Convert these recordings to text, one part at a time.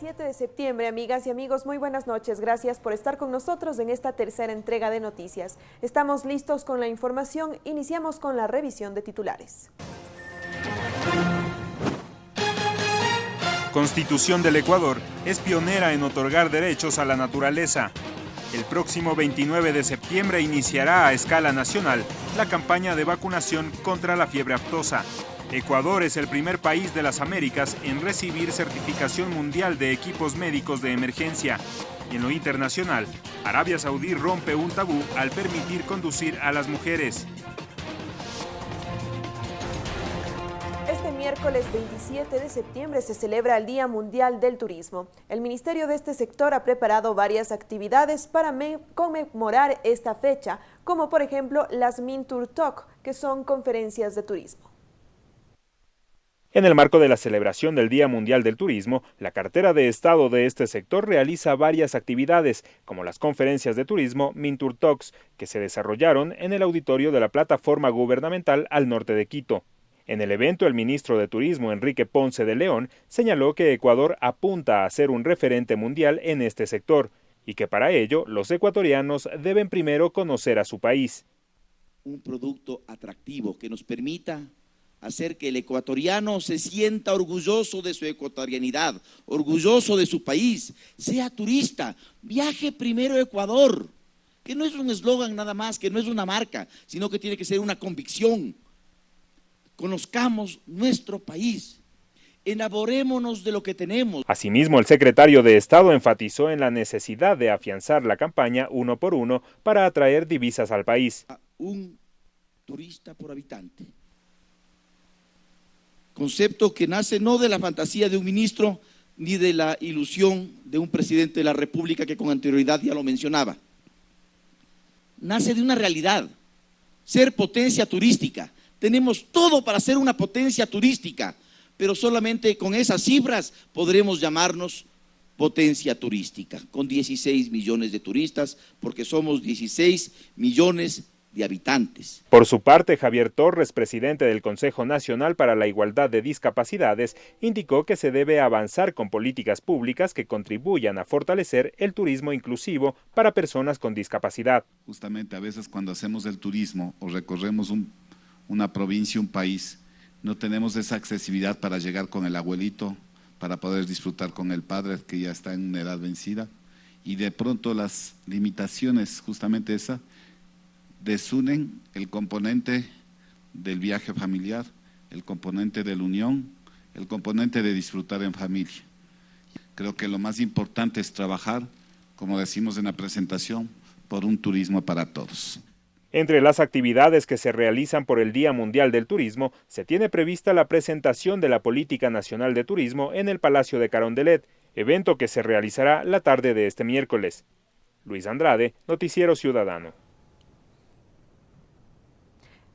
27 de septiembre, amigas y amigos, muy buenas noches. Gracias por estar con nosotros en esta tercera entrega de noticias. Estamos listos con la información. Iniciamos con la revisión de titulares. Constitución del Ecuador es pionera en otorgar derechos a la naturaleza. El próximo 29 de septiembre iniciará a escala nacional la campaña de vacunación contra la fiebre aftosa. Ecuador es el primer país de las Américas en recibir certificación mundial de equipos médicos de emergencia. Y en lo internacional, Arabia Saudí rompe un tabú al permitir conducir a las mujeres. Este miércoles 27 de septiembre se celebra el Día Mundial del Turismo. El Ministerio de este sector ha preparado varias actividades para conmemorar esta fecha, como por ejemplo las Mintur Talk, que son conferencias de turismo. En el marco de la celebración del Día Mundial del Turismo, la cartera de Estado de este sector realiza varias actividades, como las conferencias de turismo Mintur Talks, que se desarrollaron en el auditorio de la plataforma gubernamental al norte de Quito. En el evento, el ministro de Turismo, Enrique Ponce de León, señaló que Ecuador apunta a ser un referente mundial en este sector y que para ello los ecuatorianos deben primero conocer a su país. Un producto atractivo que nos permita hacer que el ecuatoriano se sienta orgulloso de su ecuatorianidad, orgulloso de su país, sea turista, viaje primero a Ecuador, que no es un eslogan nada más, que no es una marca, sino que tiene que ser una convicción. Conozcamos nuestro país. Enamorémonos de lo que tenemos. Asimismo, el secretario de Estado enfatizó en la necesidad de afianzar la campaña uno por uno para atraer divisas al país. Un turista por habitante concepto que nace no de la fantasía de un ministro ni de la ilusión de un presidente de la República que con anterioridad ya lo mencionaba. Nace de una realidad, ser potencia turística. Tenemos todo para ser una potencia turística, pero solamente con esas cifras podremos llamarnos potencia turística, con 16 millones de turistas, porque somos 16 millones de habitantes. Por su parte, Javier Torres, presidente del Consejo Nacional para la Igualdad de Discapacidades, indicó que se debe avanzar con políticas públicas que contribuyan a fortalecer el turismo inclusivo para personas con discapacidad. Justamente a veces cuando hacemos el turismo o recorremos una provincia, un país, no tenemos esa accesibilidad para llegar con el abuelito, para poder disfrutar con el padre que ya está en una edad vencida y de pronto las limitaciones, justamente esa, desunen el componente del viaje familiar, el componente de la unión, el componente de disfrutar en familia. Creo que lo más importante es trabajar, como decimos en la presentación, por un turismo para todos. Entre las actividades que se realizan por el Día Mundial del Turismo, se tiene prevista la presentación de la Política Nacional de Turismo en el Palacio de Carondelet, evento que se realizará la tarde de este miércoles. Luis Andrade, Noticiero Ciudadano.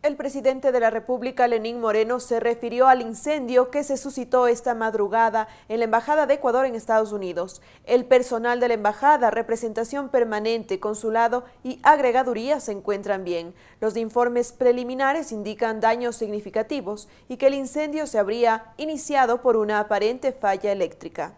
El presidente de la República, Lenín Moreno, se refirió al incendio que se suscitó esta madrugada en la Embajada de Ecuador en Estados Unidos. El personal de la Embajada, representación permanente, consulado y agregaduría se encuentran bien. Los informes preliminares indican daños significativos y que el incendio se habría iniciado por una aparente falla eléctrica.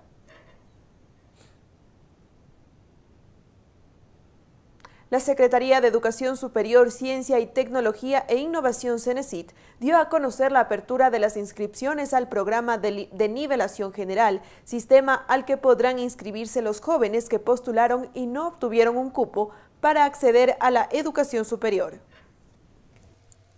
La Secretaría de Educación Superior, Ciencia y Tecnología e Innovación CENESIT dio a conocer la apertura de las inscripciones al programa de, de, nivelación general, sistema al que podrán inscribirse los jóvenes que postularon y no obtuvieron un cupo para acceder a la educación superior.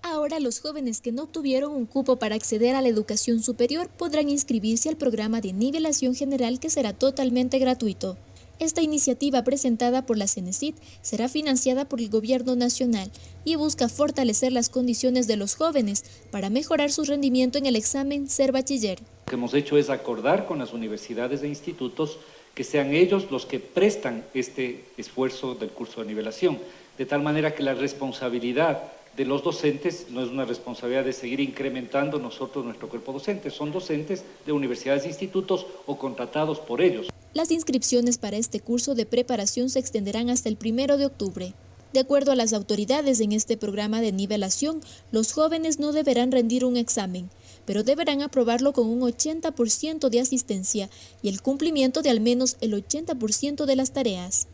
Ahora los jóvenes que no obtuvieron un cupo para acceder a la educación superior podrán inscribirse al programa de nivelación general que será totalmente gratuito. Esta iniciativa presentada por la CENESID será financiada por el Gobierno Nacional y busca fortalecer las condiciones de los jóvenes para mejorar su rendimiento en el examen Ser Bachiller. Lo que hemos hecho es acordar con las universidades e institutos que sean ellos los que prestan este esfuerzo del curso de nivelación, de tal manera que la responsabilidad de los docentes no es una responsabilidad de seguir incrementando nosotros nuestro cuerpo docente, son docentes de universidades e institutos o contratados por ellos. Las inscripciones para este curso de preparación se extenderán hasta el primero de octubre. De acuerdo a las autoridades en este programa de nivelación, los jóvenes no deberán rendir un examen, pero deberán aprobarlo con un 80% de asistencia y el cumplimiento de al menos el 80% de las tareas.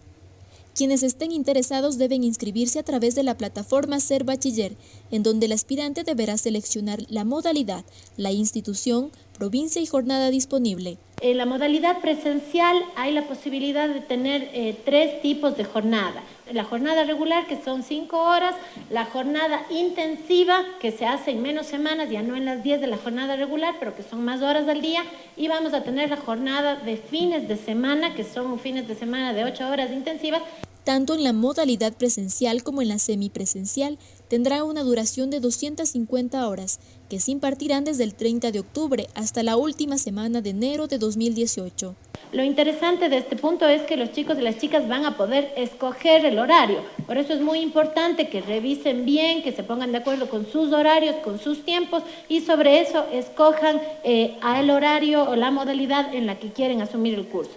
Quienes estén interesados deben inscribirse a través de la plataforma Ser Bachiller, en donde el aspirante deberá seleccionar la modalidad, la institución, provincia y jornada disponible. En la modalidad presencial hay la posibilidad de tener eh, tres tipos de jornada. La jornada regular, que son cinco horas, la jornada intensiva, que se hace en menos semanas, ya no en las diez de la jornada regular, pero que son más horas al día, y vamos a tener la jornada de fines de semana, que son fines de semana de ocho horas intensivas, tanto en la modalidad presencial como en la semipresencial, tendrá una duración de 250 horas, que se impartirán desde el 30 de octubre hasta la última semana de enero de 2018. Lo interesante de este punto es que los chicos y las chicas van a poder escoger el horario. Por eso es muy importante que revisen bien, que se pongan de acuerdo con sus horarios, con sus tiempos y sobre eso escojan eh, el horario o la modalidad en la que quieren asumir el curso.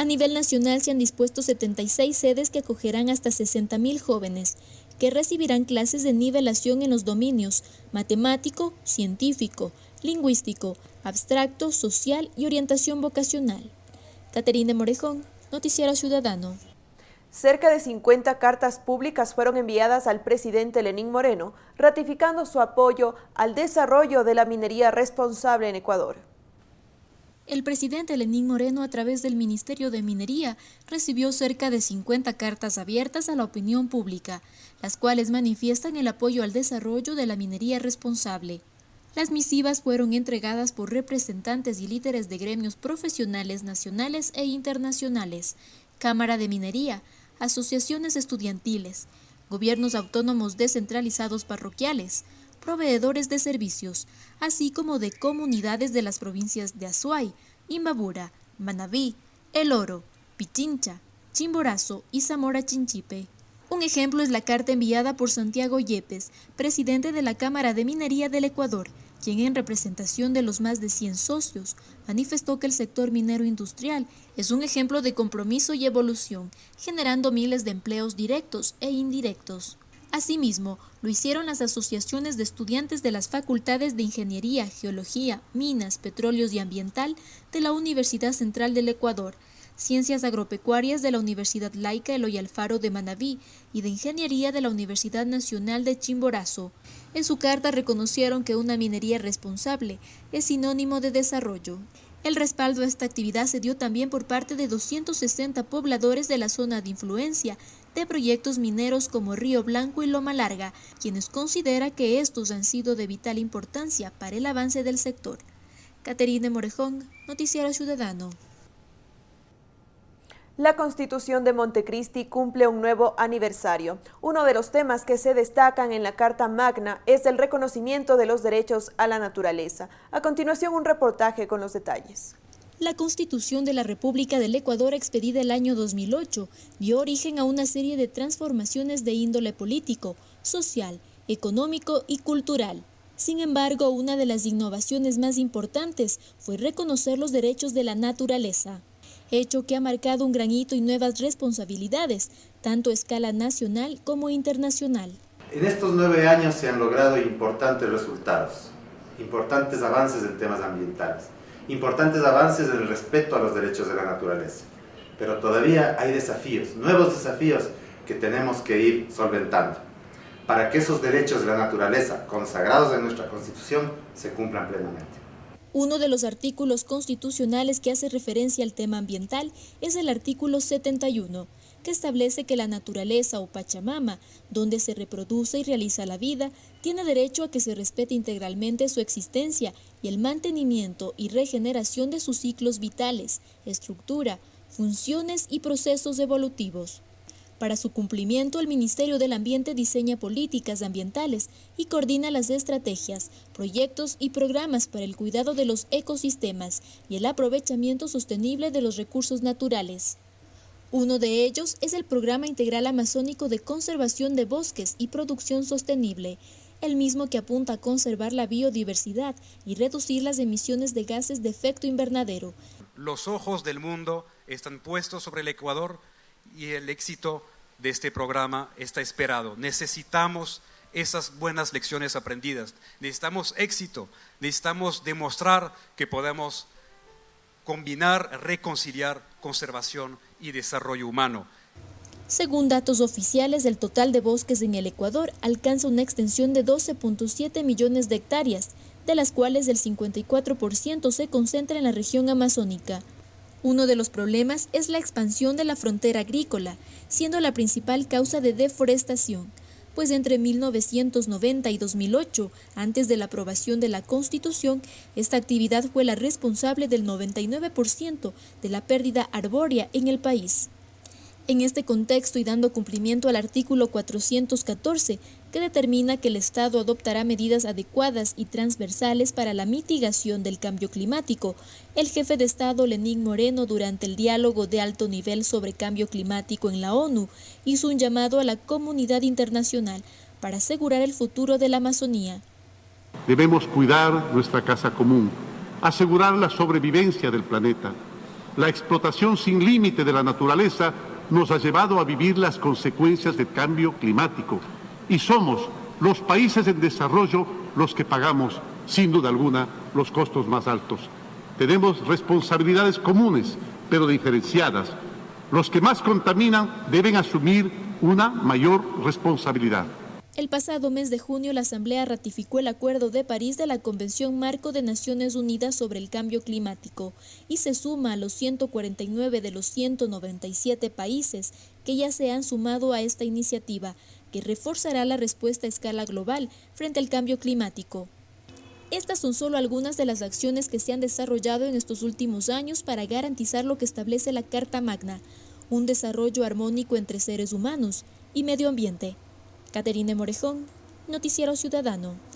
A nivel nacional se han dispuesto 76 sedes que acogerán hasta 60.000 jóvenes, que recibirán clases de nivelación en los dominios matemático, científico, lingüístico, abstracto, social y orientación vocacional. Caterina Morejón, Noticiero Ciudadano. Cerca de 50 cartas públicas fueron enviadas al presidente Lenín Moreno, ratificando su apoyo al desarrollo de la minería responsable en Ecuador. El presidente Lenín Moreno, a través del Ministerio de Minería, recibió cerca de 50 cartas abiertas a la opinión pública, las cuales manifiestan el apoyo al desarrollo de la minería responsable. Las misivas fueron entregadas por representantes y líderes de gremios profesionales nacionales e internacionales, Cámara de Minería, asociaciones estudiantiles, gobiernos autónomos descentralizados parroquiales, proveedores de servicios, así como de comunidades de las provincias de Azuay, Imbabura, Manabí, El Oro, Pichincha, Chimborazo y Zamora Chinchipe. Un ejemplo es la carta enviada por Santiago Yepes, presidente de la Cámara de Minería del Ecuador, quien en representación de los más de 100 socios manifestó que el sector minero industrial es un ejemplo de compromiso y evolución, generando miles de empleos directos e indirectos. Asimismo, lo hicieron las asociaciones de estudiantes de las facultades de Ingeniería, Geología, Minas, Petróleos y Ambiental de la Universidad Central del Ecuador, Ciencias Agropecuarias de la Universidad Laica Eloy Alfaro de Manabí y de Ingeniería de la Universidad Nacional de Chimborazo. En su carta reconocieron que una minería responsable es sinónimo de desarrollo. El respaldo a esta actividad se dio también por parte de 260 pobladores de la zona de influencia de proyectos mineros como Río Blanco y Loma Larga, quienes considera que estos han sido de vital importancia para el avance del sector. Caterine Morejón, Noticiero Ciudadano. La Constitución de Montecristi cumple un nuevo aniversario. Uno de los temas que se destacan en la Carta Magna es el reconocimiento de los derechos a la naturaleza. A continuación, un reportaje con los detalles. La Constitución de la República del Ecuador, expedida el año 2008, dio origen a una serie de transformaciones de índole político, social, económico y cultural. Sin embargo, una de las innovaciones más importantes fue reconocer los derechos de la naturaleza, hecho que ha marcado un gran hito y nuevas responsabilidades, tanto a escala nacional como internacional. En estos nueve años se han logrado importantes resultados, importantes avances en temas ambientales importantes avances en el respeto a los derechos de la naturaleza. Pero todavía hay desafíos, nuevos desafíos que tenemos que ir solventando para que esos derechos de la naturaleza consagrados en nuestra Constitución se cumplan plenamente. Uno de los artículos constitucionales que hace referencia al tema ambiental es el artículo 71, que establece que la naturaleza o Pachamama, donde se reproduce y realiza la vida, tiene derecho a que se respete integralmente su existencia y el mantenimiento y regeneración de sus ciclos vitales, estructura, funciones y procesos evolutivos. Para su cumplimiento, el Ministerio del Ambiente diseña políticas ambientales y coordina las estrategias, proyectos y programas para el cuidado de los ecosistemas y el aprovechamiento sostenible de los recursos naturales. Uno de ellos es el Programa Integral Amazónico de Conservación de Bosques y Producción Sostenible, el mismo que apunta a conservar la biodiversidad y reducir las emisiones de gases de efecto invernadero. Los ojos del mundo están puestos sobre el Ecuador y el éxito de este programa está esperado. Necesitamos esas buenas lecciones aprendidas. Necesitamos éxito, necesitamos demostrar que podemos combinar, reconciliar conservación y desarrollo humano. Según datos oficiales, el total de bosques en el Ecuador alcanza una extensión de 12.7 millones de hectáreas, de las cuales el 54% se concentra en la región amazónica. Uno de los problemas es la expansión de la frontera agrícola, siendo la principal causa de deforestación, pues entre 1990 y 2008, antes de la aprobación de la Constitución, esta actividad fue la responsable del 99% de la pérdida arbórea en el país. En este contexto y dando cumplimiento al artículo 414, que determina que el Estado adoptará medidas adecuadas y transversales para la mitigación del cambio climático, el jefe de Estado Lenín Moreno durante el diálogo de alto nivel sobre cambio climático en la ONU hizo un llamado a la comunidad internacional para asegurar el futuro de la Amazonía. Debemos cuidar nuestra casa común, asegurar la sobrevivencia del planeta. La explotación sin límite de la naturaleza nos ha llevado a vivir las consecuencias del cambio climático y somos los países en desarrollo los que pagamos, sin duda alguna, los costos más altos. Tenemos responsabilidades comunes, pero diferenciadas. Los que más contaminan deben asumir una mayor responsabilidad. El pasado mes de junio, la Asamblea ratificó el Acuerdo de París de la Convención Marco de Naciones Unidas sobre el Cambio Climático y se suma a los 149 de los 197 países que ya se han sumado a esta iniciativa, que reforzará la respuesta a escala global frente al cambio climático. Estas son solo algunas de las acciones que se han desarrollado en estos últimos años para garantizar lo que establece la Carta Magna, un desarrollo armónico entre seres humanos y medio ambiente. Caterine Morejón, Noticiero Ciudadano.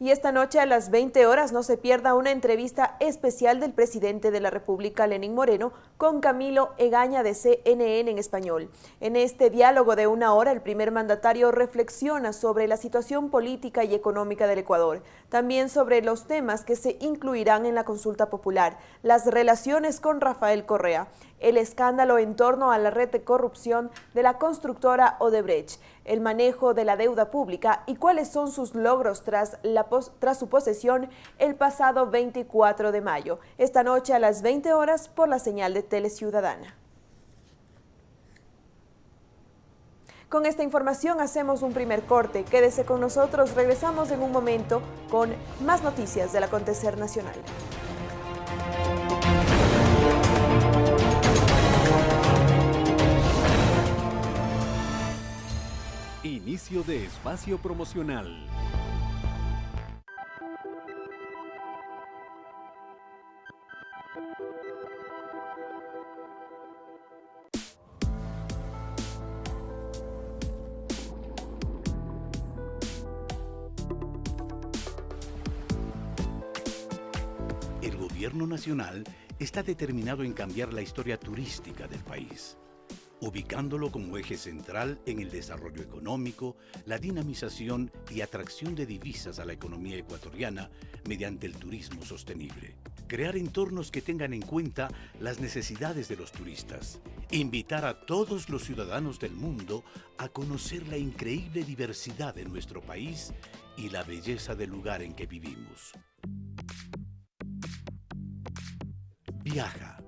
Y esta noche a las 20 horas no se pierda una entrevista especial del presidente de la República, Lenín Moreno, con Camilo Egaña de CNN en español. En este diálogo de una hora, el primer mandatario reflexiona sobre la situación política y económica del Ecuador, también sobre los temas que se incluirán en la consulta popular, las relaciones con Rafael Correa, el escándalo en torno a la red de corrupción de la constructora Odebrecht, el manejo de la deuda pública y cuáles son sus logros tras, su posesión el pasado 24 de mayo. Esta noche a las 20 horas por la señal de Teleciudadana. Con esta información hacemos un primer corte. Quédese con nosotros, regresamos en un momento con más noticias del acontecer nacional. Inicio de espacio promocional. El gobierno nacional está determinado en cambiar la historia turística del país ubicándolo como eje central en el desarrollo económico, la dinamización y atracción de divisas a la economía ecuatoriana mediante el turismo sostenible. Crear entornos que tengan en cuenta las necesidades de los turistas. Invitar a todos los ciudadanos del mundo a conocer la increíble diversidad de nuestro país y la belleza del lugar en que vivimos. Viaja.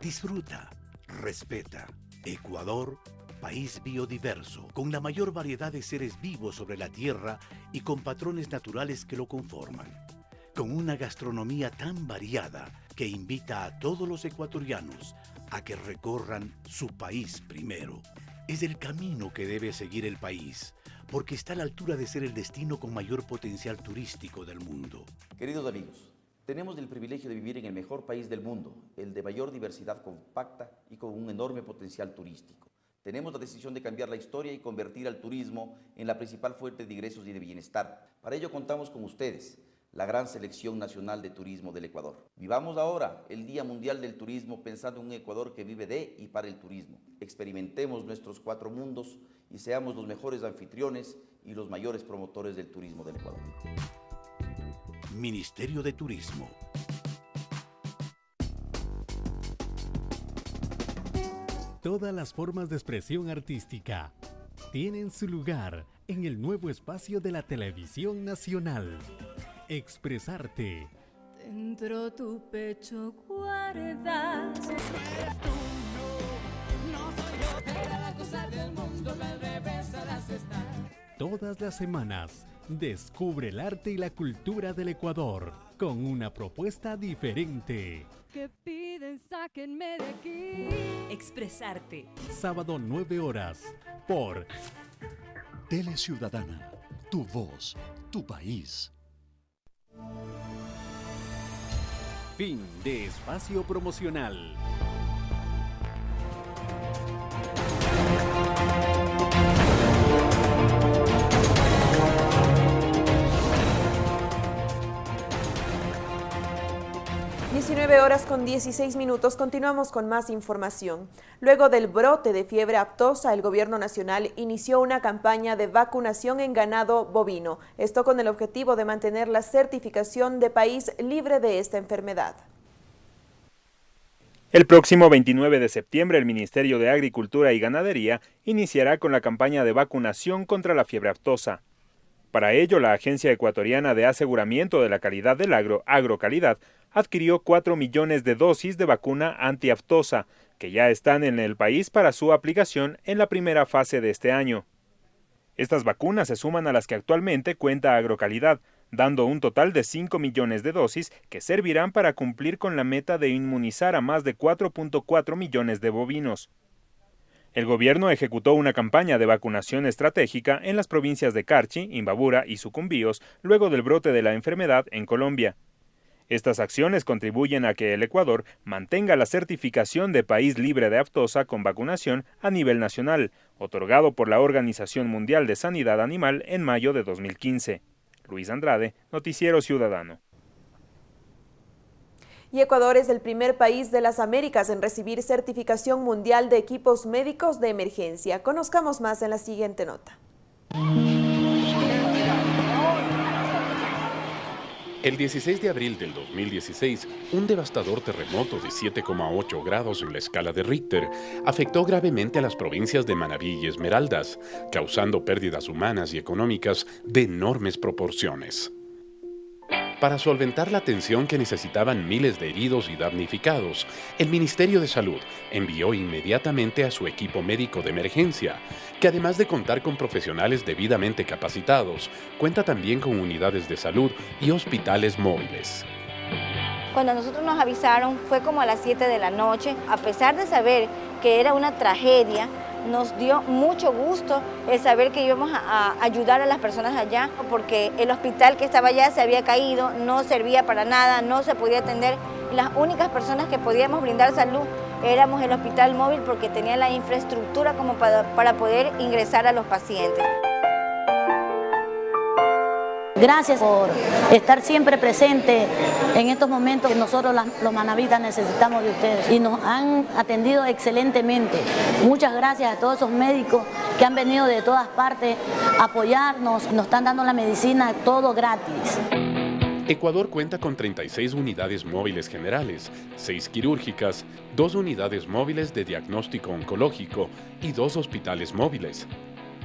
Disfruta. Respeta. Ecuador, país biodiverso, con la mayor variedad de seres vivos sobre la Tierra y con patrones naturales que lo conforman. Con una gastronomía tan variada que invita a todos los ecuatorianos a que recorran su país primero. Es el camino que debe seguir el país, porque está a la altura de ser el destino con mayor potencial turístico del mundo. Queridos amigos, tenemos el privilegio de vivir en el mejor país del mundo, el de mayor diversidad compacta y con un enorme potencial turístico. Tenemos la decisión de cambiar la historia y convertir al turismo en la principal fuente de ingresos y de bienestar. Para ello contamos con ustedes, la gran selección nacional de turismo del Ecuador. Vivamos ahora el Día Mundial del Turismo pensando en un Ecuador que vive de y para el turismo. Experimentemos nuestros cuatro mundos y seamos los mejores anfitriones y los mayores promotores del turismo del Ecuador. Ministerio de Turismo. Todas las formas de expresión artística, tienen su lugar en el nuevo espacio de la televisión nacional. Expresarte. Dentro tu pecho guardas. Todas las semanas, descubre el arte y la cultura del Ecuador con una propuesta diferente. Que piden, sáquenme de aquí. Expresarte. Sábado 9 horas por Tele Ciudadana, tu voz, tu país. Fin de espacio promocional. 19 horas con 16 minutos. Continuamos con más información. Luego del brote de fiebre aptosa, el gobierno nacional inició una campaña de vacunación en ganado bovino. Esto con el objetivo de mantener la certificación de país libre de esta enfermedad. El próximo 29 de septiembre, el Ministerio de Agricultura y Ganadería iniciará con la campaña de vacunación contra la fiebre aptosa. Para ello, la Agencia Ecuatoriana de Aseguramiento de la Calidad del Agro, Agrocalidad, adquirió 4 millones de dosis de vacuna antiaftosa, que ya están en el país para su aplicación en la primera fase de este año. Estas vacunas se suman a las que actualmente cuenta Agrocalidad, dando un total de 5 millones de dosis que servirán para cumplir con la meta de inmunizar a más de 4.4 millones de bovinos. El gobierno ejecutó una campaña de vacunación estratégica en las provincias de Carchi, Imbabura y Sucumbíos luego del brote de la enfermedad en Colombia. Estas acciones contribuyen a que el Ecuador mantenga la certificación de país libre de aftosa con vacunación a nivel nacional, otorgado por la Organización Mundial de Sanidad Animal en mayo de 2015. Luis Andrade, Noticiero Ciudadano. Y Ecuador es el primer país de las Américas en recibir certificación mundial de equipos médicos de emergencia. Conozcamos más en la siguiente nota. El 16 de abril del 2016, un devastador terremoto de 7,8 grados en la escala de Richter afectó gravemente a las provincias de Manabí y Esmeraldas, causando pérdidas humanas y económicas de enormes proporciones. Para solventar la atención que necesitaban miles de heridos y damnificados, el Ministerio de Salud envió inmediatamente a su equipo médico de emergencia, que además de contar con profesionales debidamente capacitados, cuenta también con unidades de salud y hospitales móviles. Cuando nosotros nos avisaron fue como a las 7 de la noche, a pesar de saber que era una tragedia, nos dio mucho gusto el saber que íbamos a, ayudar a las personas allá, porque el hospital que estaba allá se había caído, no servía para nada, no se podía atender. Las únicas personas que podíamos brindar salud éramos el hospital móvil porque tenía la infraestructura como para poder ingresar a los pacientes. Gracias por estar siempre presente en estos momentos que nosotros los manavitas necesitamos de ustedes y nos han atendido excelentemente. Muchas gracias a todos esos médicos que han venido de todas partes a apoyarnos, nos están dando la medicina todo gratis. Ecuador cuenta con 36 unidades móviles generales, 6 quirúrgicas, 2 unidades móviles de diagnóstico oncológico y 2 hospitales móviles.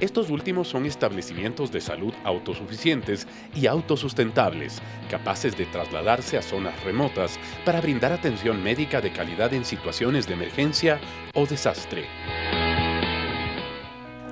Estos últimos son establecimientos de salud autosuficientes y autosustentables, capaces de trasladarse a zonas remotas para brindar atención médica de calidad en situaciones de emergencia o desastre.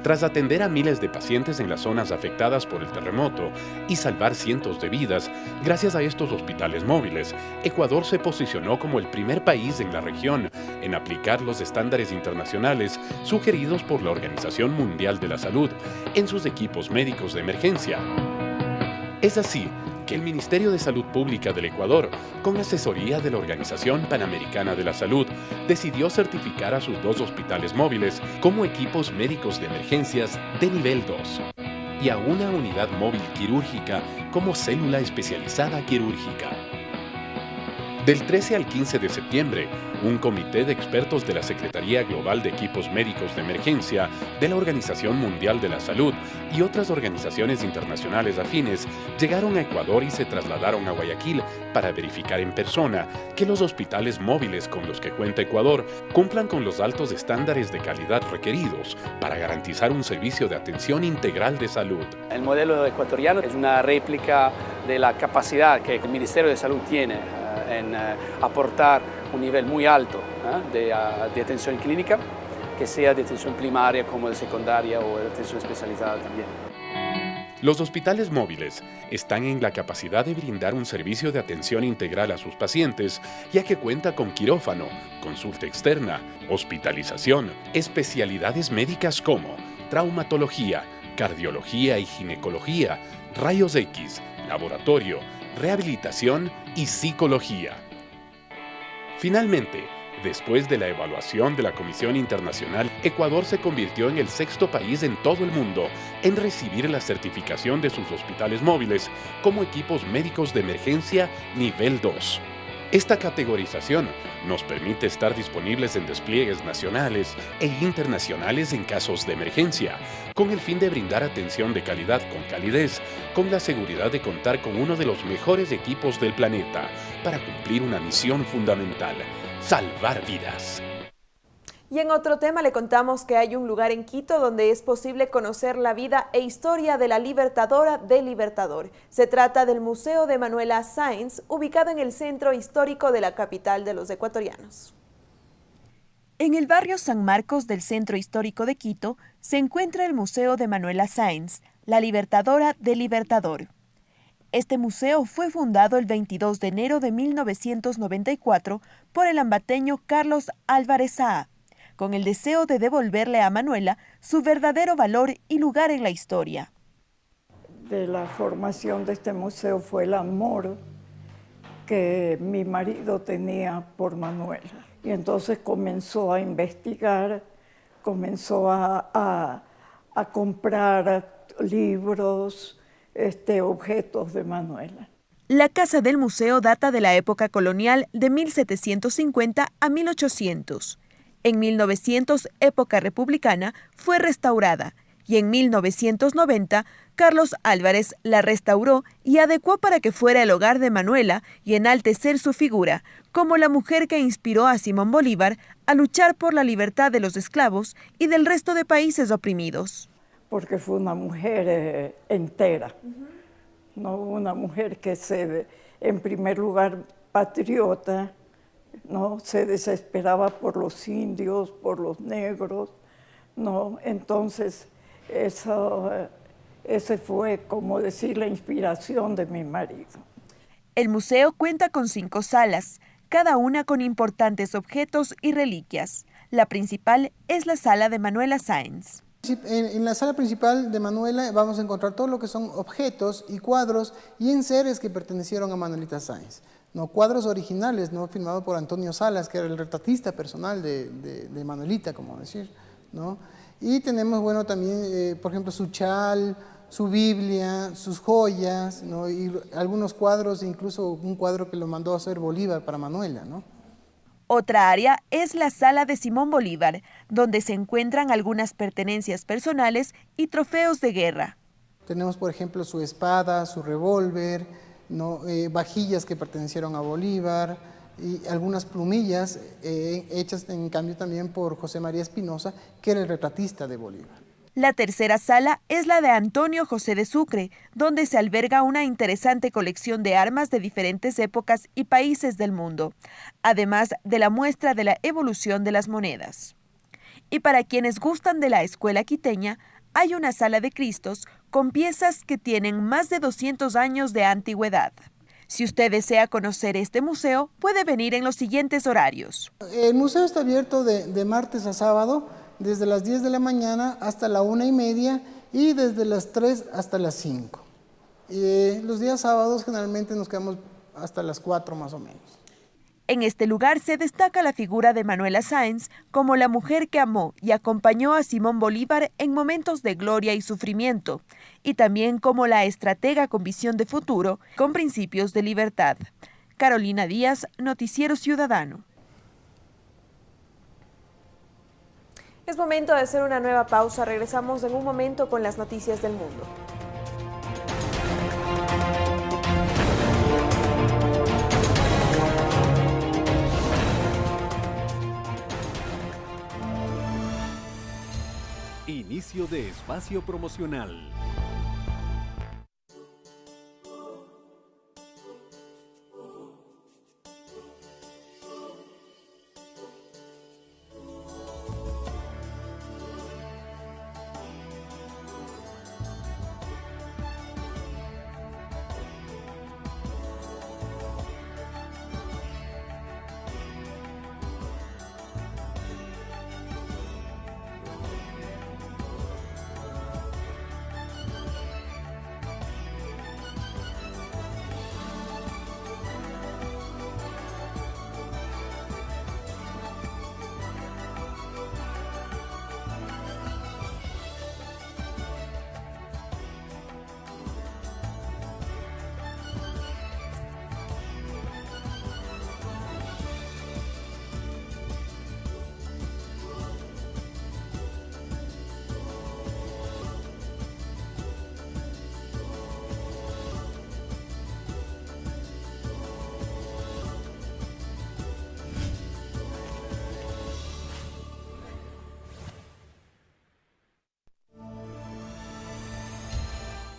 Tras atender a miles de pacientes en las zonas afectadas por el terremoto y salvar cientos de vidas, gracias a estos hospitales móviles, Ecuador se posicionó como el primer país en la región en aplicar los estándares internacionales sugeridos por la Organización Mundial de la Salud en sus equipos médicos de emergencia. Es así el Ministerio de Salud Pública del Ecuador, con asesoría de la Organización Panamericana de la Salud, decidió certificar a sus dos hospitales móviles como equipos médicos de emergencias de nivel 2 y a una unidad móvil quirúrgica como célula especializada quirúrgica. Del 13 al 15 de septiembre, un comité de expertos de la Secretaría Global de Equipos Médicos de Emergencia, de la Organización Mundial de la Salud y otras organizaciones internacionales afines llegaron a Ecuador y se trasladaron a Guayaquil para verificar en persona que los hospitales móviles con los que cuenta Ecuador cumplan con los altos estándares de calidad requeridos para garantizar un servicio de atención integral de salud. El modelo ecuatoriano es una réplica de la capacidad que el Ministerio de Salud tiene en eh, aportar un nivel muy alto ¿eh? uh, de, atención clínica, que sea de atención primaria como de secundaria o de atención especializada también. Los hospitales móviles están en la capacidad de brindar un servicio de atención integral a sus pacientes, ya que cuenta con quirófano, consulta externa, hospitalización, especialidades médicas como traumatología, cardiología y ginecología, rayos X, laboratorio, rehabilitación y psicología. Finalmente, después de la evaluación de la Comisión Internacional, Ecuador se convirtió en el sexto país en todo el mundo en recibir la certificación de sus hospitales móviles como equipos médicos de emergencia nivel 2. Esta categorización nos permite estar disponibles en despliegues nacionales e internacionales en casos de emergencia, con el fin de brindar atención de calidad con calidez, con la seguridad de contar con uno de los mejores equipos del planeta para cumplir una misión fundamental, salvar vidas. Y en otro tema le contamos que hay un lugar en Quito donde es posible conocer la vida e historia de la libertadora del Libertador. Se trata del Museo de Manuela Sáenz, ubicado en el centro histórico de la capital de los ecuatorianos. En el barrio San Marcos del centro histórico de Quito se encuentra el Museo de Manuela Sáenz, la libertadora del Libertador. Este museo fue fundado el 22 de enero de 1994 por el ambateño Carlos Álvarez Saa con el deseo de devolverle a Manuela su verdadero valor y lugar en la historia. De la formación de este museo fue el amor que mi marido tenía por Manuela. Y entonces comenzó a investigar, comenzó a, a, a comprar libros, este, objetos de Manuela. La casa del museo data de la época colonial de 1750 a 1800. En 1900, época republicana, fue restaurada y en 1990 Carlos Álvarez la restauró y adecuó para que fuera el hogar de Manuela y enaltecer su figura como la mujer que inspiró a Simón Bolívar a luchar por la libertad de los esclavos y del resto de países oprimidos. Porque fue una mujer eh, entera, uh -huh. no una mujer que se, en primer lugar, patriota, ¿no? Se desesperaba por los indios, por los negros, ¿no? Entonces, eso, ese fue, como decir, la inspiración de mi marido. El museo cuenta con cinco salas, cada una con importantes objetos y reliquias. La principal es la sala de Manuela Sáenz. En, en, la sala principal de Manuela vamos a encontrar todo lo que son objetos y cuadros y enseres que pertenecieron a Manuelita Sáenz. ¿No? cuadros originales, ¿no? firmado por Antonio Salas, que era el retratista personal de, de, de Manuelita, como decir. ¿no? Y tenemos, bueno, también, eh, por ejemplo, su chal, su Biblia, sus joyas, ¿no? y algunos cuadros, incluso un cuadro que lo mandó a hacer Bolívar para Manuela. ¿no? Otra área es la sala de Simón Bolívar, donde se encuentran algunas pertenencias personales y trofeos de guerra. Tenemos, por ejemplo, su espada, su revólver, ¿no? Eh, vajillas que pertenecieron a Bolívar y algunas plumillas eh, hechas en cambio también por José María Espinosa, que era el retratista de Bolívar. La tercera sala es la de Antonio José de Sucre, donde se alberga una interesante colección de armas de diferentes épocas y países del mundo, además de la muestra de la evolución de las monedas. Y para quienes gustan de la escuela quiteña, hay una sala de Cristos con piezas que tienen más de 200 años de antigüedad. Si usted desea conocer este museo, puede venir en los siguientes horarios. El museo está abierto de, martes a sábado, desde las 10 de la mañana hasta la una y media y desde las 3 hasta las 5. Eh, los días sábados generalmente nos quedamos hasta las 4 más o menos. En este lugar se destaca la figura de Manuela Sáenz como la mujer que amó y acompañó a Simón Bolívar en momentos de gloria y sufrimiento, y también como la estratega con visión de futuro, con principios de libertad. Carolina Díaz, Noticiero Ciudadano. Es momento de hacer una nueva pausa. Regresamos en un momento con las noticias del mundo. De espacio promocional.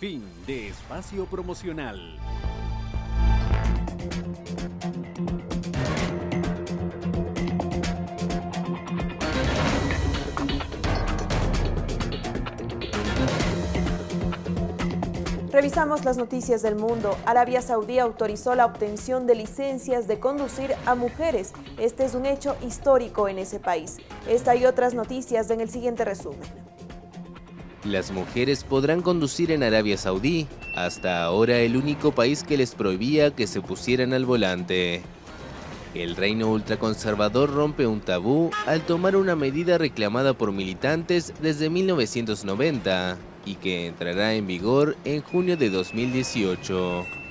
Fin de espacio promocional. Revisamos las noticias del mundo. Arabia Saudí autorizó la obtención de licencias de conducir a mujeres. Este es un hecho histórico en ese país. Esta y otras noticias en el siguiente resumen. Las mujeres podrán conducir en Arabia Saudí, hasta ahora el único país que les prohibía que se pusieran al volante. El reino ultraconservador rompe un tabú al tomar una medida reclamada por militantes desde 1990 y que entrará en vigor en junio de 2018.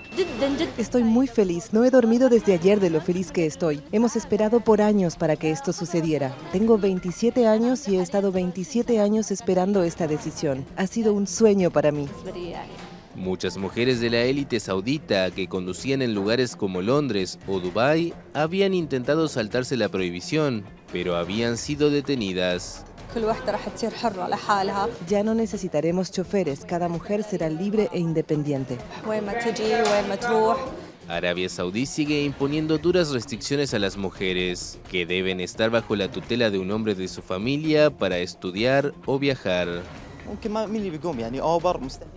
Estoy muy feliz. No he dormido desde ayer de lo feliz que estoy. Hemos esperado por años para que esto sucediera. Tengo 27 años y he estado 27 años esperando esta decisión. Ha sido un sueño para mí. Muchas mujeres de la élite saudita que conducían en lugares como Londres o Dubái habían intentado saltarse la prohibición, pero habían sido detenidas. Ya no necesitaremos choferes, cada mujer será libre e independiente. Arabia Saudí sigue imponiendo duras restricciones a las mujeres, que deben estar bajo la tutela de un hombre de su familia para estudiar o viajar.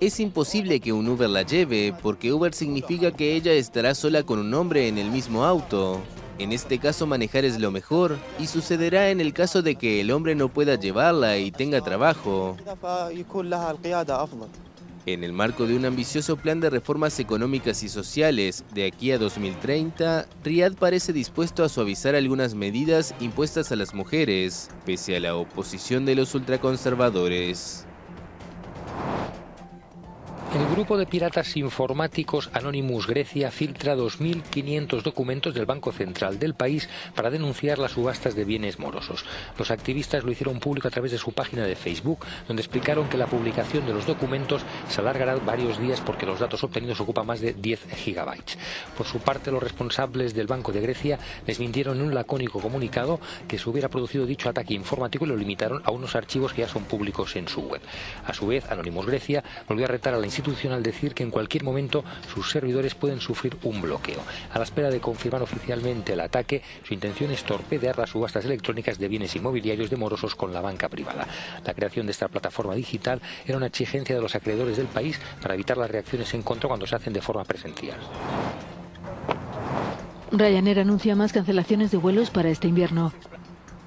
Es imposible que un Uber la lleve, porque Uber significa que ella estará sola con un hombre en el mismo auto. En este caso manejar es lo mejor y sucederá en el caso de que el hombre no pueda llevarla y tenga trabajo. En el marco de un ambicioso plan de reformas económicas y sociales de aquí a 2030, Riyadh parece dispuesto a suavizar algunas medidas impuestas a las mujeres, pese a la oposición de los ultraconservadores. Grupo de piratas informáticos Anonymous Grecia filtra 2.500 documentos del Banco Central del país para denunciar las subastas de bienes morosos. Los activistas lo hicieron público a través de su página de Facebook, donde explicaron que la publicación de los documentos se alargará varios días porque los datos obtenidos ocupan más de 10 gigabytes. Por su parte, los responsables del Banco de Grecia les mintieron en un lacónico comunicado que se hubiera producido dicho ataque informático y lo limitaron a unos archivos que ya son públicos en su web. A su vez, Anonymous Grecia volvió a retar a la institución al decir que en cualquier momento sus servidores pueden sufrir un bloqueo. A la espera de confirmar oficialmente el ataque, su intención es torpedear las subastas electrónicas de bienes inmobiliarios de morosos con la banca privada. La creación de esta plataforma digital era una exigencia de los acreedores del país para evitar las reacciones en contra cuando se hacen de forma presencial. Ryanair anuncia más cancelaciones de vuelos para este invierno.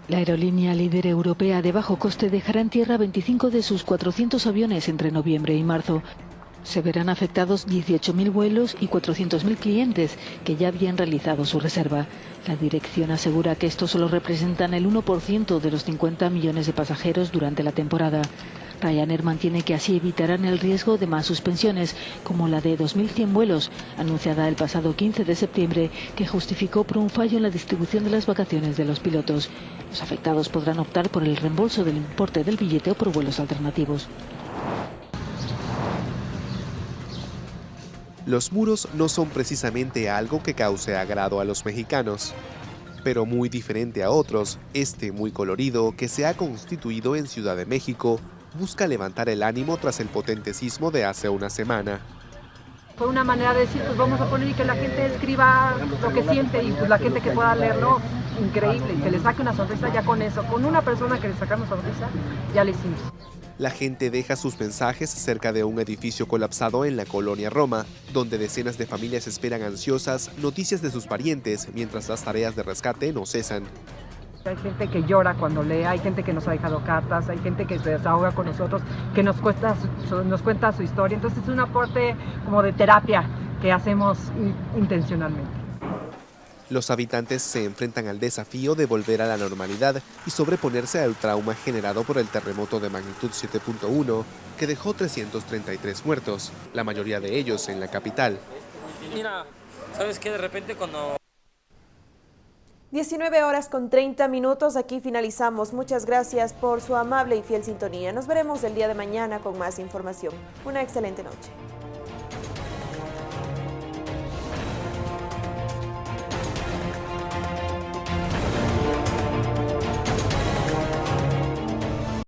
La aerolínea líder europea de bajo coste dejará en tierra 25 de sus 400 aviones entre noviembre y marzo. Se verán afectados 18.000 vuelos y 400.000 clientes que ya habían realizado su reserva. La dirección asegura que estos solo representan el 1% de los 50 millones de pasajeros durante la temporada. Ryanair mantiene que así evitarán el riesgo de más suspensiones, como la de 2.100 vuelos, anunciada el pasado 15 de septiembre, que justificó por un fallo en la distribución de las vacaciones de los pilotos. Los afectados podrán optar por el reembolso del importe del billete o por vuelos alternativos. Los muros no son precisamente algo que cause agrado a los mexicanos, pero muy diferente a otros, este muy colorido que se ha constituido en Ciudad de México busca levantar el ánimo tras el potente sismo de hace una semana. Fue una manera de decir, pues vamos a poner y que la gente escriba lo que siente y pues la gente que pueda leerlo, increíble, que le saque una sonrisa ya con eso, con una persona que le saca una sonrisa, ya le hicimos. La gente deja sus mensajes cerca de un edificio colapsado en la colonia Roma, donde decenas de familias esperan ansiosas noticias de sus parientes mientras las tareas de rescate no cesan. Hay gente que llora cuando lee, hay gente que nos ha dejado cartas, hay gente que se desahoga con nosotros, que nos, nos cuenta su historia. Entonces es un aporte como de terapia que hacemos intencionalmente. Los habitantes se enfrentan al desafío de volver a la normalidad y sobreponerse al trauma generado por el terremoto de magnitud 7.1 que dejó 333 muertos, la mayoría de ellos en la capital. Mira, ¿sabes qué? De repente cuando 19 horas con 30 minutos, aquí finalizamos. Muchas gracias por su amable y fiel sintonía. Nos veremos el día de mañana con más información. Una excelente noche.